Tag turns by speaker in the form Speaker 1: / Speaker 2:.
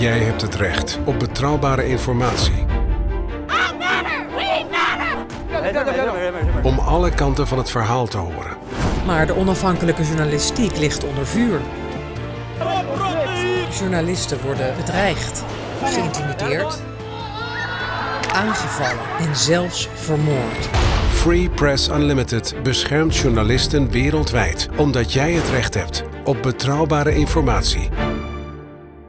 Speaker 1: Jij hebt het recht op betrouwbare informatie. Om alle kanten van het verhaal te horen.
Speaker 2: Maar de onafhankelijke journalistiek ligt onder vuur. Journalisten worden bedreigd, geïntimideerd, aangevallen en zelfs vermoord.
Speaker 1: Free Press Unlimited beschermt journalisten wereldwijd omdat jij het recht hebt op betrouwbare informatie.